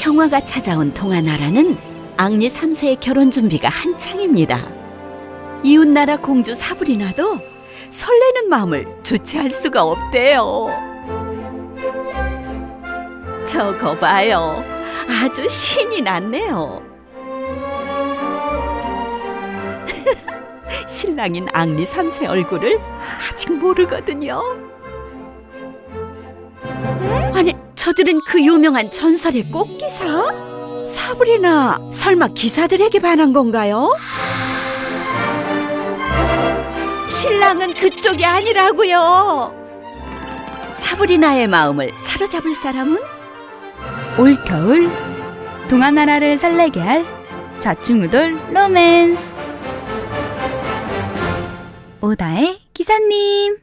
평화가 찾아온 동아나라는 앙리 3세의 결혼 준비가 한창입니다. 이웃나라 공주 사브리나도 설레는 마음을 주체할 수가 없대요. 저거 봐요. 아주 신이 났네요. 신랑인 앙리 3세 얼굴을 아직 모르거든요. 저들은 그 유명한 전설의 꽃기사? 사브리나, 설마 기사들에게 반한 건가요? 신랑은 그쪽이 아니라고요. 사브리나의 마음을 사로잡을 사람은 올겨울 동아나라를 설레게 할 좌충우돌 로맨스 오다의 기사님